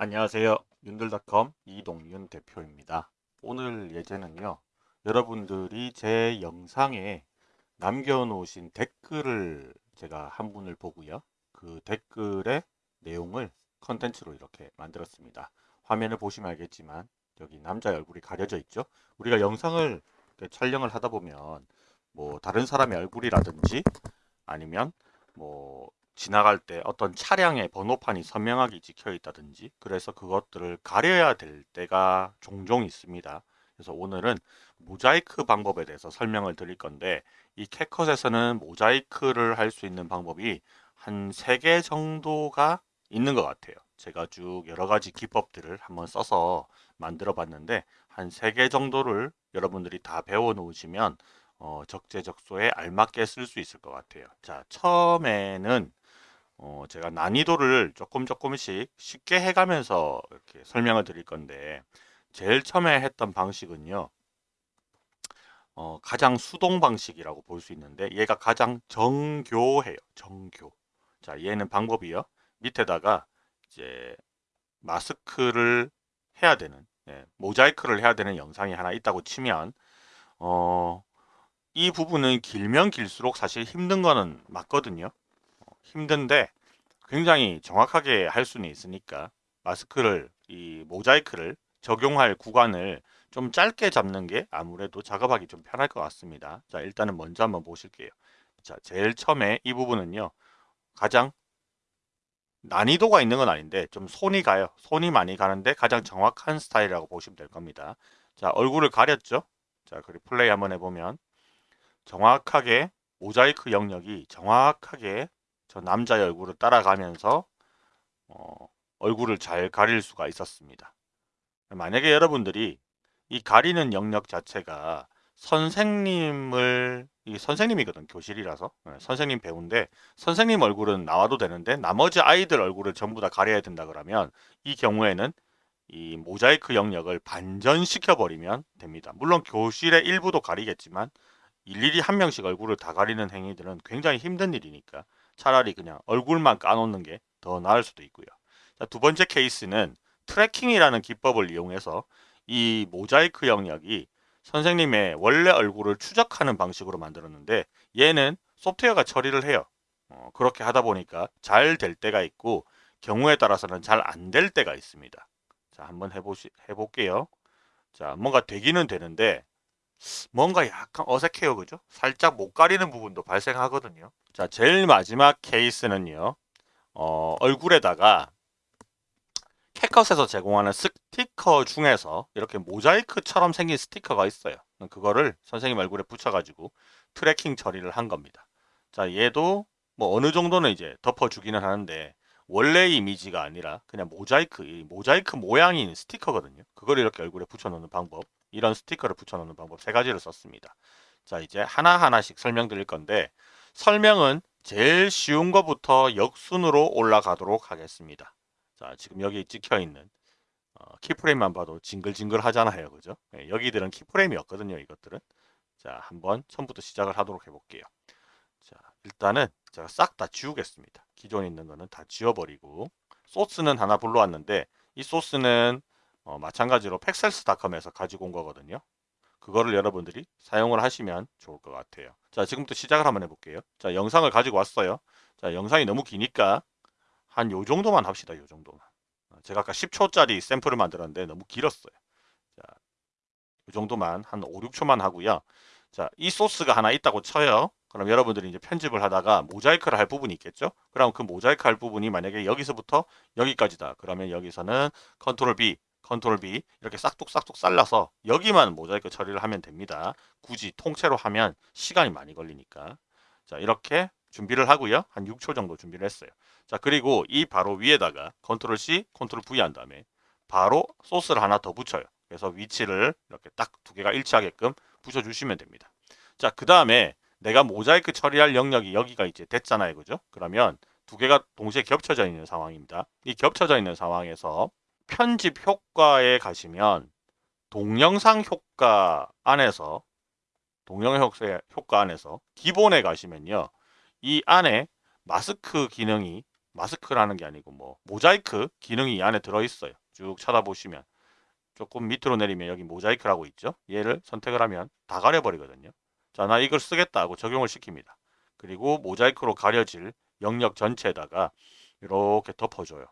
안녕하세요. 윤들닷컴 이동윤 대표입니다. 오늘 예제는요. 여러분들이 제 영상에 남겨놓으신 댓글을 제가 한 분을 보고요. 그 댓글의 내용을 컨텐츠로 이렇게 만들었습니다. 화면을 보시면 알겠지만 여기 남자의 얼굴이 가려져 있죠. 우리가 영상을 촬영을 하다 보면 뭐 다른 사람의 얼굴이라든지 아니면 뭐 지나갈 때 어떤 차량의 번호판이 선명하게 찍혀 있다든지 그래서 그것들을 가려야 될 때가 종종 있습니다. 그래서 오늘은 모자이크 방법에 대해서 설명을 드릴 건데 이 캣컷에서는 모자이크를 할 수 있는 방법이 한 3개 정도가 있는 것 같아요. 제가 쭉 여러 가지 기법들을 한번 써서 만들어 봤는데 한 3개 정도를 여러분들이 다 배워 놓으시면 어, 적재적소에 알맞게 쓸 수 있을 것 같아요. 자, 처음에는 어, 제가 난이도를 조금 조금씩 쉽게 해가면서 이렇게 설명을 드릴 건데 제일 처음에 했던 방식은요. 어, 가장 수동 방식이라고 볼 수 있는데 얘가 가장 정교해요. 정교. 자, 얘는 방법이요. 밑에다가 이제 마스크를 해야 되는 예, 모자이크를 해야 되는 영상이 하나 있다고 치면 어, 이 부분은 길면 길수록 사실 힘든 거는 맞거든요. 힘든데 굉장히 정확하게 할 수는 있으니까 마스크를 이 모자이크를 적용할 구간을 좀 짧게 잡는 게 아무래도 작업하기 좀 편할 것 같습니다. 자 일단은 먼저 한번 보실게요. 자 제일 처음에 이 부분은요 가장 난이도가 있는 건 아닌데 좀 손이 가요. 손이 많이 가는데 가장 정확한 스타일이라고 보시면 될 겁니다. 자 얼굴을 가렸죠. 자 그리고 플레이 한번 해보면 정확하게 모자이크 영역이 정확하게 저 남자의 얼굴을 따라가면서 어, 얼굴을 잘 가릴 수가 있었습니다. 만약에 여러분들이 이 가리는 영역 자체가 선생님을 이 선생님이거든 교실이라서 네, 선생님 배우인데 선생님 얼굴은 나와도 되는데 나머지 아이들 얼굴을 전부 다 가려야 된다 그러면 이 경우에는 이 모자이크 영역을 반전시켜 버리면 됩니다. 물론 교실의 일부도 가리겠지만 일일이 한 명씩 얼굴을 다 가리는 행위들은 굉장히 힘든 일이니까 차라리 그냥 얼굴만 까놓는 게 더 나을 수도 있고요. 자, 두 번째 케이스는 tracking이라는 기법을 이용해서 이 모자이크 영역이 선생님의 원래 얼굴을 추적하는 방식으로 만들었는데 얘는 소프트웨어가 처리를 해요. 어, 그렇게 하다 보니까 잘 될 때가 있고 경우에 따라서는 잘 안 될 때가 있습니다. 자 한번 해보시, 해볼게요. 자 뭔가 되기는 되는데 뭔가 약간 어색해요. 그죠? 살짝 못 가리는 부분도 발생하거든요. 자, 제일 마지막 케이스는요. 어, 얼굴에다가 캣컷에서 제공하는 스티커 중에서 이렇게 모자이크처럼 생긴 스티커가 있어요. 그거를 선생님 얼굴에 붙여가지고 tracking 처리를 한 겁니다. 자, 얘도 뭐 어느 정도는 이제 덮어주기는 하는데 원래 이미지가 아니라 그냥 모자이크, 모자이크 모양인 스티커거든요. 그걸 이렇게 얼굴에 붙여놓는 방법. 이런 스티커를 붙여놓는 방법 세 가지를 썼습니다. 자 이제 하나하나씩 설명드릴 건데 설명은 제일 쉬운 것부터 역순으로 올라가도록 하겠습니다. 자 지금 여기 찍혀있는 어, keyframe만 봐도 징글징글 하잖아요. 그죠? 네, 여기들은 keyframe이었거든요. 이것들은. 자 한번 처음부터 시작을 하도록 해볼게요. 자 일단은 제가 싹 다 지우겠습니다. 기존에 있는 거는 다 지워버리고 소스는 하나 불러왔는데 이 소스는 어, 마찬가지로 팩셀스닷컴에서 가지고 온 거거든요. 그거를 여러분들이 사용을 하시면 좋을 것 같아요. 자, 지금부터 시작을 한번 해볼게요. 자, 영상을 가지고 왔어요. 자, 영상이 너무 기니까 한 요 정도만 합시다. 요 정도만. 어, 제가 아까 10초짜리 샘플을 만들었는데 너무 길었어요. 자, 요 정도만 한 5, 6초만 하고요. 자, 이 소스가 하나 있다고 쳐요. 그럼 여러분들이 이제 편집을 하다가 모자이크를 할 부분이 있겠죠? 그럼 그 모자이크 할 부분이 만약에 여기서부터 여기까지다. 그러면 여기서는 컨트롤 B, 컨트롤 B 이렇게 싹둑싹둑 잘라서 여기만 모자이크 처리를 하면 됩니다. 굳이 통째로 하면 시간이 많이 걸리니까. 자 이렇게 준비를 하고요. 한 6초 정도 준비를 했어요. 자 그리고 이 바로 위에다가 컨트롤 C, 컨트롤 V 한 다음에 바로 소스를 하나 더 붙여요. 그래서 위치를 이렇게 딱 두 개가 일치하게끔 붙여주시면 됩니다. 자 그 다음에 내가 모자이크 처리할 영역이 여기가 이제 됐잖아요. 그죠? 그러면 두 개가 동시에 겹쳐져 있는 상황입니다. 이 겹쳐져 있는 상황에서 편집 효과에 가시면 동영상 효과 안에서 동영상 효과 안에서 기본에 가시면요. 이 안에 마스크 기능이 마스크라는 게 아니고 뭐 모자이크 기능이 이 안에 들어있어요. 쭉 쳐다보시면 조금 밑으로 내리면 여기 모자이크라고 있죠. 얘를 선택을 하면 다 가려버리거든요. 자, 나 이걸 쓰겠다 하고 적용을 시킵니다. 그리고 모자이크로 가려질 영역 전체에다가 이렇게 덮어줘요.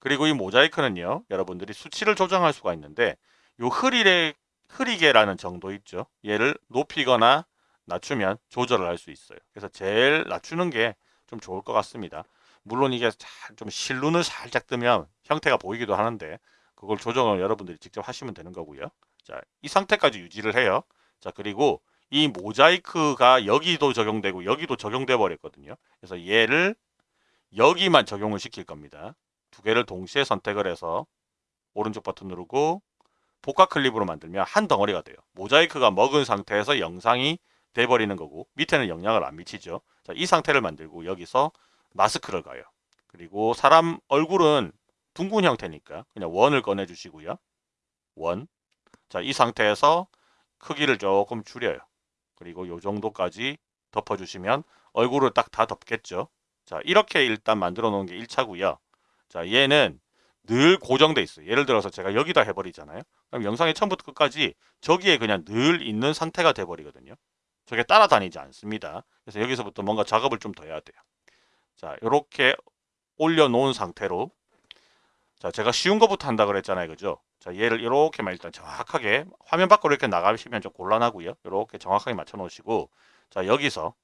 그리고 이 모자이크는요, 여러분들이 수치를 조정할 수가 있는데 요 흐리게, 흐리게라는 정도 있죠. 얘를 높이거나 낮추면 조절을 할 수 있어요. 그래서 제일 낮추는 게 좀 좋을 것 같습니다. 물론 이게 좀 실눈을 살짝 뜨면 형태가 보이기도 하는데 그걸 조정을 여러분들이 직접 하시면 되는 거고요. 자, 이 상태까지 유지를 해요. 자, 그리고 이 모자이크가 여기도 적용되고 여기도 적용돼 버렸거든요. 그래서 얘를 여기만 적용을 시킬 겁니다. 두 개를 동시에 선택을 해서 오른쪽 버튼 누르고 복합 클립으로 만들면 한 덩어리가 돼요. 모자이크가 먹은 상태에서 영상이 돼버리는 거고 밑에는 영향을 안 미치죠. 자, 이 상태를 만들고 여기서 마스크를 가요. 그리고 사람 얼굴은 둥근 형태니까 그냥 원을 꺼내 주시고요. 원. 자, 이 상태에서 크기를 조금 줄여요. 그리고 요 정도까지 덮어 주시면 얼굴을 딱 다 덮겠죠. 자, 이렇게 일단 만들어 놓은 게 1차고요. 자, 얘는 늘 고정돼 있어요. 예를 들어서 제가 여기다 해버리잖아요. 그럼 영상의 처음부터 끝까지 저기에 그냥 늘 있는 상태가 돼버리거든요. 저게 따라다니지 않습니다. 그래서 여기서부터 뭔가 작업을 좀 더 해야 돼요. 자, 이렇게 올려놓은 상태로 자, 제가 쉬운 것부터 한다 그랬잖아요. 그죠? 자, 얘를 이렇게만 일단 정확하게 화면 밖으로 이렇게 나가시면 좀 곤란하고요. 이렇게 정확하게 맞춰 놓으시고 자, 여기서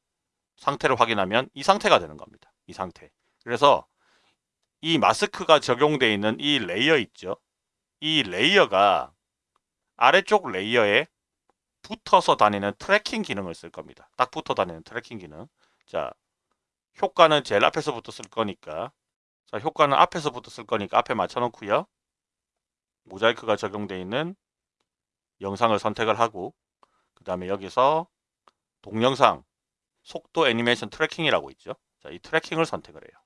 상태를 확인하면 이 상태가 되는 겁니다. 이 상태. 그래서 이 마스크가 적용되어 있는 이 layer 있죠? 이 layer가 아래쪽 layer에 붙어서 다니는 tracking 기능을 쓸 겁니다. 딱 붙어 다니는 tracking 기능. 자, 효과는 제일 앞에서부터 쓸 거니까 자, 효과는 앞에서부터 쓸 거니까 앞에 맞춰 놓고요. 모자이크가 적용되어 있는 영상을 선택을 하고 그 다음에 여기서 동영상 속도 애니메이션 tracking이라고 있죠. 자, 이 tracking을 선택을 해요.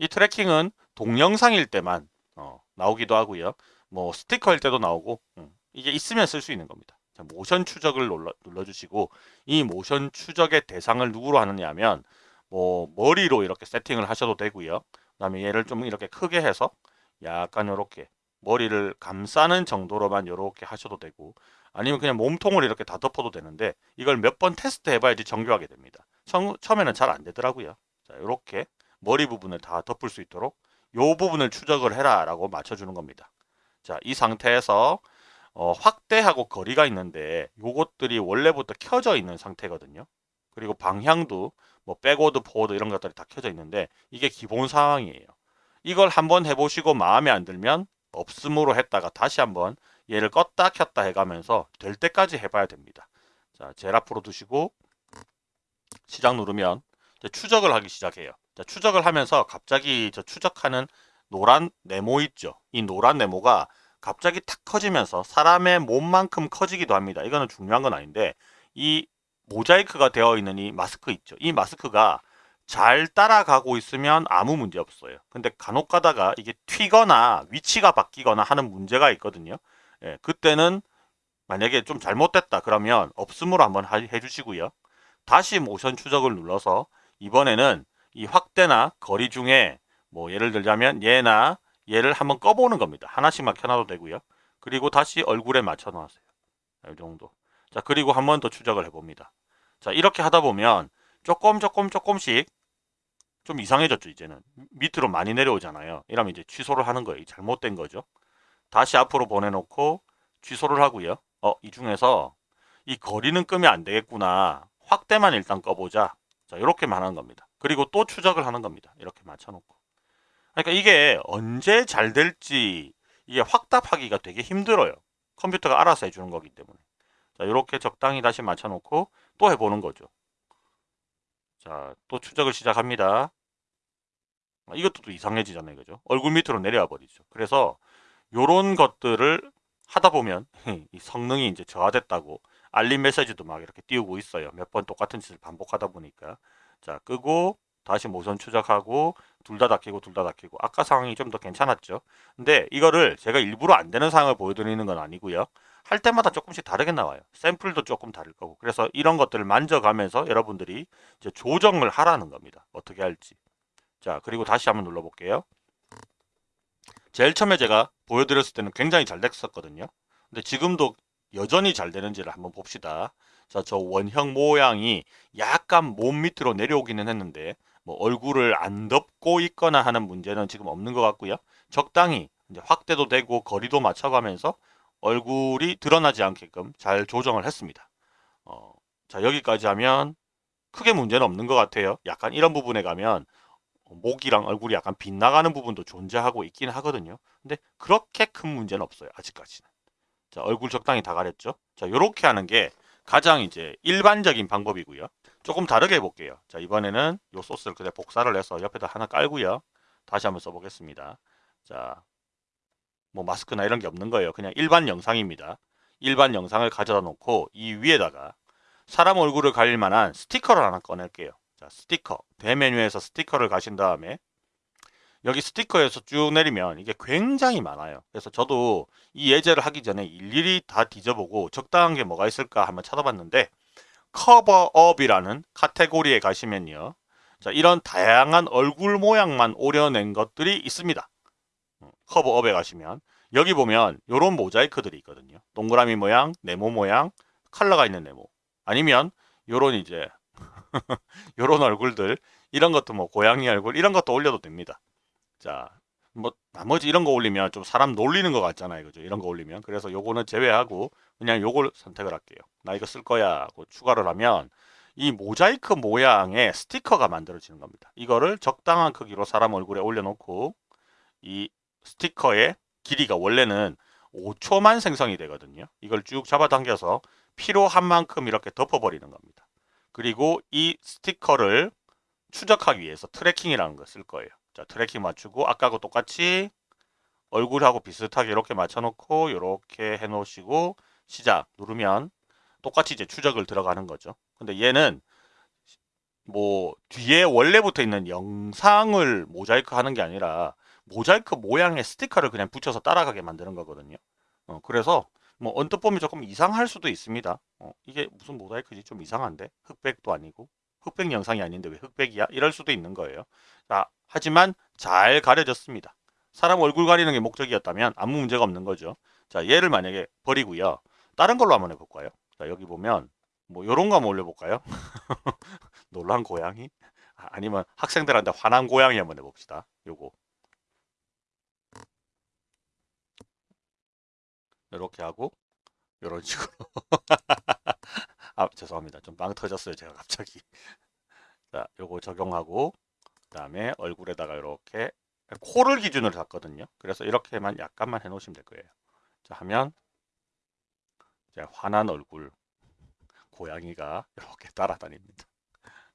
이 tracking은 동영상일 때만 어, 나오기도 하고요. 뭐 스티커일 때도 나오고 음, 이게 있으면 쓸 수 있는 겁니다. 자, 모션 추적을 눌러, 눌러주시고 이 모션 추적의 대상을 누구로 하느냐 하면 뭐 머리로 이렇게 세팅을 하셔도 되고요. 그 다음에 얘를 좀 이렇게 크게 해서 약간 이렇게 머리를 감싸는 정도로만 이렇게 하셔도 되고 아니면 그냥 몸통을 이렇게 다 덮어도 되는데 이걸 몇 번 테스트 해봐야지 정교하게 됩니다. 처, 처음에는 잘 안 되더라고요. 자 이렇게 머리 부분을 다 덮을 수 있도록 요 부분을 추적을 해라 라고 맞춰주는 겁니다. 자 이 상태에서 어, 확대하고 거리가 있는데 요것들이 원래부터 켜져 있는 상태거든요. 그리고 방향도 뭐 backward, forward 이런 것들이 다 켜져 있는데 이게 기본 상황이에요. 이걸 한번 해보시고 마음에 안 들면 없음으로 했다가 다시 한번 얘를 껐다 켰다 해가면서 될 때까지 해봐야 됩니다. 자, 제일 앞으로 두시고 시작 누르면 추적을 하기 시작해요. 자, 추적을 하면서 갑자기 저 추적하는 노란 네모 있죠. 이 노란 네모가 갑자기 탁 커지면서 사람의 몸만큼 커지기도 합니다. 이거는 중요한 건 아닌데 이 모자이크가 되어 있는 이 마스크 있죠. 이 마스크가 잘 따라가고 있으면 아무 문제 없어요. 근데 간혹 가다가 이게 튀거나 위치가 바뀌거나 하는 문제가 있거든요. 예, 그때는 만약에 좀 잘못됐다 그러면 없음으로 한번 해주시고요. 다시 모션 추적을 눌러서 이번에는 이 확대나 거리 중에 뭐 예를 들자면 얘나 얘를 한번 꺼보는 겁니다. 하나씩만 켜놔도 되고요. 그리고 다시 얼굴에 맞춰 놨어요. 이 정도. 자 그리고 한 번 더 추적을 해봅니다. 자 이렇게 하다 보면 조금 조금 조금씩 좀 이상해졌죠 이제는 밑으로 많이 내려오잖아요 이러면 이제 취소를 하는 거예요 잘못된 거죠 다시 앞으로 보내놓고 취소를 하고요 어 이 중에서 이 거리는 끄면 안 되겠구나 확대만 일단 꺼보자 자 이렇게만 하는 겁니다 그리고 또 추적을 하는 겁니다 이렇게 맞춰놓고 그러니까 이게 언제 잘 될지 이게 확답하기가 되게 힘들어요 컴퓨터가 알아서 해주는 거기 때문에 자 이렇게 적당히 다시 맞춰놓고 또 해보는 거죠. 자, 또 추적을 시작합니다. 아, 이것도 또 이상해지잖아요. 그죠? 얼굴 밑으로 내려와 버리죠. 그래서 요런 것들을 하다 보면 이 성능이 이제 저하됐다고 알림 메시지도 막 이렇게 띄우고 있어요. 몇 번 똑같은 짓을 반복하다 보니까. 자, 끄고 다시 모션 추적하고 둘 다 닫히고 둘 다 닫히고 아까 상황이 좀 더 괜찮았죠. 근데 이거를 제가 일부러 안 되는 상황을 보여드리는 건 아니고요. 할 때마다 조금씩 다르게 나와요. 샘플도 조금 다를 거고. 그래서 이런 것들을 만져가면서 여러분들이 이제 조정을 하라는 겁니다. 어떻게 할지. 자, 그리고 다시 한번 눌러 볼게요. 제일 처음에 제가 보여드렸을 때는 굉장히 잘 됐었거든요. 근데 지금도 여전히 잘 되는지를 한번 봅시다. 자, 저 원형 모양이 약간 몸 밑으로 내려오기는 했는데 뭐 얼굴을 안 덮고 있거나 하는 문제는 지금 없는 것 같고요. 적당히 이제 확대도 되고 거리도 맞춰가면서 얼굴이 드러나지 않게끔 잘 조정을 했습니다. 어, 자 여기까지 하면 크게 문제는 없는 것 같아요. 약간 이런 부분에 가면 목이랑 얼굴이 약간 빗나가는 부분도 존재하고 있긴 하거든요. 근데 그렇게 큰 문제는 없어요. 아직까지는. 자 얼굴 적당히 다 가렸죠. 자 이렇게 하는 게 가장 이제 일반적인 방법이고요. 조금 다르게 해볼게요. 자 이번에는 이 소스를 그냥 복사를 해서 옆에다 하나 깔고요. 다시 한번 써보겠습니다. 자, 뭐 마스크나 이런 게 없는 거예요. 그냥 일반 영상입니다. 일반 영상을 가져다 놓고 이 위에다가 사람 얼굴을 가릴 만한 스티커를 하나 꺼낼게요. 자, 스티커. 대메뉴에서 스티커를 가신 다음에 여기 스티커에서 쭉 내리면 이게 굉장히 많아요. 그래서 저도 이 예제를 하기 전에 일일이 다 뒤져보고 적당한 게 뭐가 있을까 한번 찾아봤는데 커버업이라는 카테고리에 가시면요. 자, 이런 다양한 얼굴 모양만 오려낸 것들이 있습니다. 어, 커버업에 가시면 여기 보면 이런 모자이크들이 있거든요. 동그라미 모양, 네모 모양, 컬러가 있는 네모. 아니면 요런 이제 요런 얼굴들 이런 것도 뭐 고양이 얼굴 이런 것도 올려도 됩니다. 자, 뭐 나머지 이런 거 올리면 좀 사람 놀리는 것 같잖아요. 그죠? 이런 거 올리면. 그래서 요거는 제외하고 그냥 요걸 선택을 할게요. 나 이거 쓸 거야 하고 추가를 하면 이 모자이크 모양의 스티커가 만들어지는 겁니다. 이거를 적당한 크기로 사람 얼굴에 올려놓고 이 스티커의 길이가 원래는 5초만 생성이 되거든요. 이걸 쭉 잡아당겨서 필요한 만큼 이렇게 덮어버리는 겁니다. 그리고 이 스티커를 추적하기 위해서 tracking이라는 걸 쓸 거예요. 자, tracking 맞추고 아까하고 똑같이 얼굴하고 비슷하게 이렇게 맞춰놓고 이렇게 해놓으시고 시작 누르면 똑같이 이제 추적을 들어가는 거죠. 근데 얘는 뭐 뒤에 원래 붙어 있는 영상을 모자이크 하는 게 아니라 모자이크 모양의 스티커를 그냥 붙여서 따라가게 만드는 거거든요. 어, 그래서 뭐 언뜻 보면 조금 이상할 수도 있습니다. 어, 이게 무슨 모자이크지 좀 이상한데 흑백도 아니고 흑백 영상이 아닌데 왜 흑백이야? 이럴 수도 있는 거예요. 자, 하지만 잘 가려졌습니다. 사람 얼굴 가리는 게 목적이었다면 아무 문제가 없는 거죠. 자, 얘를 만약에 버리고요. 다른 걸로 한번 해볼까요? 자, 여기 보면 뭐 요런 거 한번 올려볼까요? 놀란 고양이? 아, 아니면 학생들한테 화난 고양이 한번 해봅시다. 요거. 이렇게 하고 이런 식으로 아 죄송합니다. 좀 빵 터졌어요 제가 갑자기. 자 요거 적용하고 그 다음에 얼굴에다가 이렇게 코를 기준으로 잡거든요. 그래서 이렇게만 약간만 해 놓으시면 될 거예요. 자 하면 이제 화난 얼굴 고양이가 이렇게 따라다닙니다.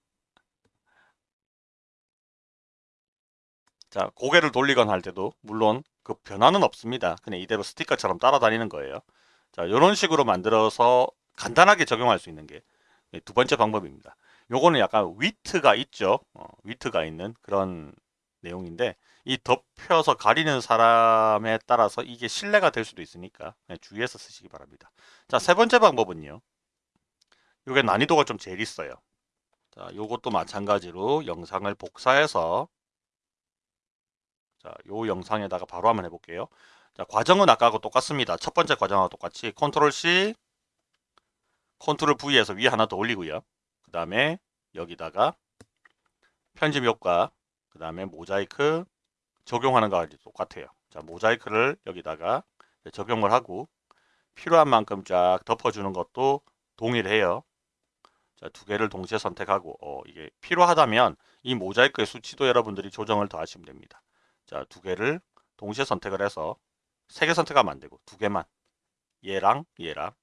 자 고개를 돌리거나 할 때도 물론 그 변화는 없습니다. 그냥 이대로 스티커처럼 따라다니는 거예요. 자, 이런 식으로 만들어서 간단하게 적용할 수 있는 게 두 번째 방법입니다. 요거는 약간 위트가 있죠. 어, 위트가 있는 그런 내용인데 이 덮여서 가리는 사람에 따라서 이게 실례가 될 수도 있으니까 주의해서 쓰시기 바랍니다. 자, 세 번째 방법은요. 요게 난이도가 좀 제일 있어요. 자, 요것도 마찬가지로 영상을 복사해서 자, 요 영상에다가 바로 한번 해볼게요. 자, 과정은 아까하고 똑같습니다. 첫 번째 과정하고 똑같이 컨트롤 C, 컨트롤 V에서 위에 하나 더 올리고요. 그 다음에 여기다가 편집 효과, 그 다음에 모자이크 적용하는 거와 똑같아요. 자, 모자이크를 여기다가 적용을 하고 필요한 만큼 쫙 덮어주는 것도 동일해요. 자, 두 개를 동시에 선택하고 어, 이게 필요하다면 이 모자이크의 수치도 여러분들이 조정을 더 하시면 됩니다. 자, 두 개를 동시에 선택을 해서 세 개 선택하면 안 되고 두 개만 얘랑 얘랑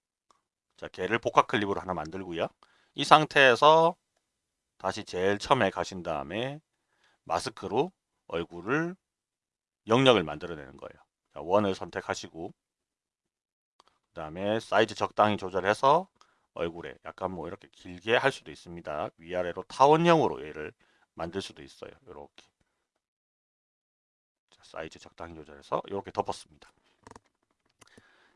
자, 걔를 복합 클립으로 하나 만들고요. 이 상태에서 다시 제일 처음에 가신 다음에 마스크로 얼굴을 영역을 만들어내는 거예요. 자, 원을 선택하시고 그 다음에 사이즈 적당히 조절해서 얼굴에 약간 뭐 이렇게 길게 할 수도 있습니다. 위아래로 타원형으로 얘를 만들 수도 있어요. 이렇게 사이즈 적당히 조절해서 이렇게 덮었습니다.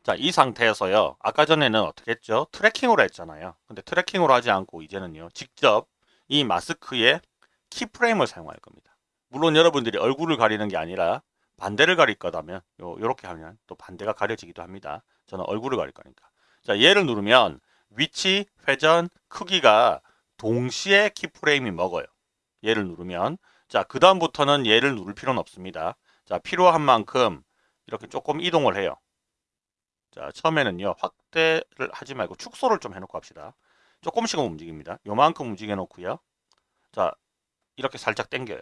자, 이 상태에서요. 아까 전에는 어떻게 했죠? tracking으로 했잖아요. 근데 tracking으로 하지 않고 이제는요. 직접 이 마스크에 keyframe을 사용할 겁니다. 물론 여러분들이 얼굴을 가리는 게 아니라 반대를 가릴 거다면 요, 요렇게 하면 또 반대가 가려지기도 합니다. 저는 얼굴을 가릴 거니까. 자, 얘를 누르면 위치, 회전, 크기가 동시에 keyframe이 먹어요. 얘를 누르면 자, 그 다음부터는 얘를 누를 필요는 없습니다. 자, 필요한 만큼 이렇게 조금 이동을 해요. 자, 처음에는요. 확대를 하지 말고 축소를 좀 해놓고 합시다. 조금씩은 움직입니다. 요만큼 움직여 놓고요. 자, 이렇게 살짝 당겨요.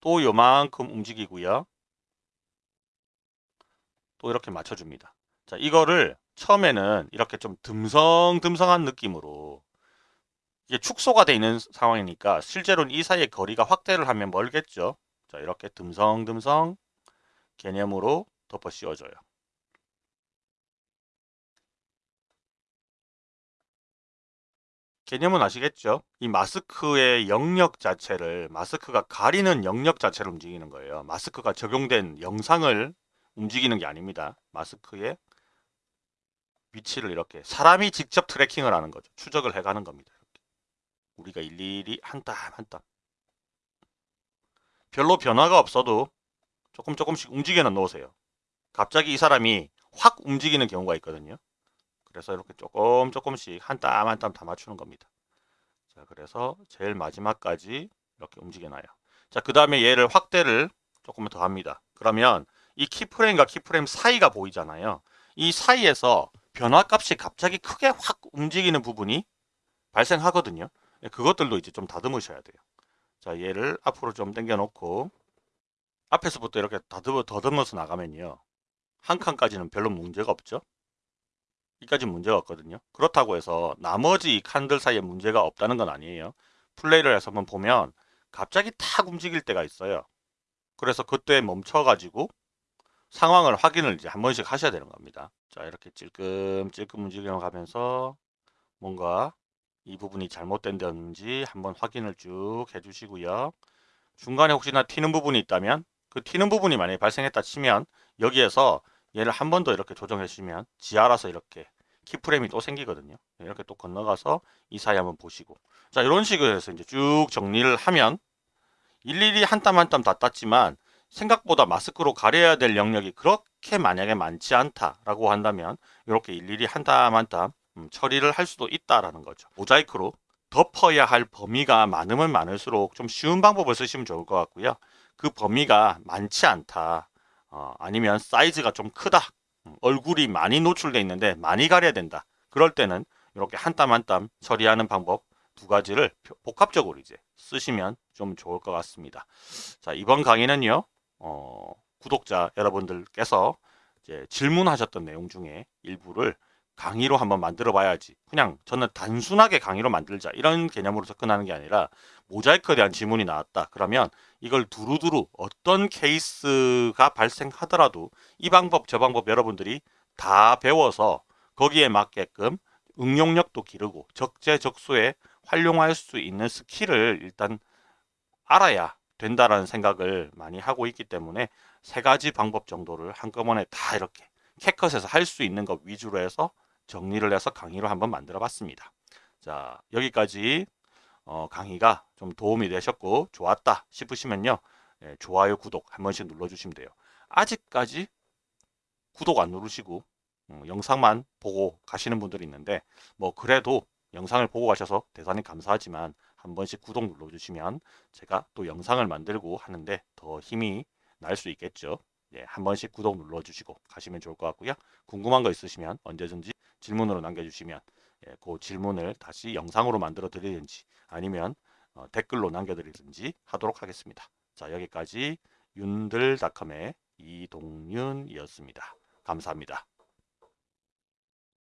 또 요만큼 움직이고요. 또 이렇게 맞춰줍니다. 자, 이거를 처음에는 이렇게 좀 듬성듬성한 느낌으로 이게 축소가 되어 있는 상황이니까 실제로는 이 사이의 거리가 확대를 하면 멀겠죠. 자, 이렇게 듬성듬성 개념으로 덮어 씌워줘요. 개념은 아시겠죠? 이 마스크의 영역 자체를 마스크가 가리는 영역 자체를 움직이는 거예요. 마스크가 적용된 영상을 움직이는 게 아닙니다. 마스크의 위치를 이렇게 사람이 직접 트래킹을 하는 거죠. 추적을 해가는 겁니다. 이렇게. 우리가 일일이 한 땀 한 땀. 별로 변화가 없어도 조금 조금씩 움직여 놓으세요. 갑자기 이 사람이 확 움직이는 경우가 있거든요. 그래서 이렇게 조금 조금씩 한 땀 한 땀 다 맞추는 겁니다. 자, 그래서 제일 마지막까지 이렇게 움직여놔요. 자, 그 다음에 얘를 확대를 조금만 더 합니다. 그러면 이 키프레임과 키프레임 사이가 보이잖아요. 이 사이에서 변화값이 갑자기 크게 확 움직이는 부분이 발생하거든요. 예, 그것들도 이제 좀 다듬으셔야 돼요. 자, 얘를 앞으로 좀 당겨 놓고 앞에서부터 이렇게 다듬어, 더듬어서 나가면요. 한 칸까지는 별로 문제가 없죠. 이까지 문제가 없거든요. 그렇다고 해서 나머지 칸들 사이에 문제가 없다는 건 아니에요. 플레이를 해서 한번 보면 갑자기 탁 움직일 때가 있어요. 그래서 그때 멈춰가지고 상황을 확인을 이제 한 번씩 하셔야 되는 겁니다. 자 이렇게 찔끔찔끔 움직여 가면서 뭔가 이 부분이 잘못된다든지 한번 확인을 쭉 해주시고요. 중간에 혹시나 튀는 부분이 있다면 그 튀는 부분이 만약에 발생했다 치면 여기에서 얘를 한 번 더 이렇게 조정해 주시면 지 알아서 이렇게 키프레임이 또 생기거든요. 이렇게 또 건너가서 이 사이 한번 보시고 자 이런 식으로 해서 이제 쭉 정리를 하면 일일이 한 땀 한 땀 다 땄지만 생각보다 마스크로 가려야 될 영역이 그렇게 만약에 많지 않다라고 한다면 이렇게 일일이 한 땀 한땀 음, 처리를 할 수도 있다라는 거죠. 모자이크로 덮어야 할 범위가 많으면 많을수록 좀 쉬운 방법을 쓰시면 좋을 것 같고요. 그 범위가 많지 않다. 어, 아니면 사이즈가 좀 크다. 음, 얼굴이 많이 노출되어 있는데 많이 가려야 된다. 그럴 때는 이렇게 한 땀 한 땀 처리하는 방법 두 가지를 복합적으로 이제 쓰시면 좀 좋을 것 같습니다. 자, 이번 강의는요, 어, 구독자 여러분들께서 질문하셨던 내용 중에 일부를 강의로 한번 만들어 봐야지. 그냥 저는 단순하게 강의로 만들자. 이런 개념으로 접근하는 게 아니라 모자이크에 대한 질문이 나왔다. 그러면 이걸 두루두루 어떤 케이스가 발생하더라도 이 방법 저 방법 여러분들이 다 배워서 거기에 맞게끔 응용력도 기르고 적재적소에 활용할 수 있는 skill을 일단 알아야 된다라는 생각을 많이 하고 있기 때문에 세 가지 방법 정도를 한꺼번에 다 이렇게 캐컷에서 할 수 있는 것 위주로 해서 정리를 해서 강의로 한번 만들어 봤습니다. 자 여기까지 어, 강의가 좀 도움이 되셨고 좋았다 싶으시면요. 예, 좋아요, 구독 한 번씩 눌러주시면 돼요. 아직까지 구독 안 누르시고 음, 영상만 보고 가시는 분들이 있는데 뭐 그래도 영상을 보고 가셔서 대단히 감사하지만 한 번씩 구독 눌러주시면 제가 또 영상을 만들고 하는데 더 힘이 날 수 있겠죠. 예, 한 번씩 구독 눌러주시고 가시면 좋을 것 같고요. 궁금한 거 있으시면 언제든지 질문으로 남겨주시면 예, 그 질문을 다시 영상으로 만들어 드리든지 아니면 어, 댓글로 남겨드리든지 하도록 하겠습니다. 자 여기까지 윤들닷컴의 이동윤이었습니다. 감사합니다.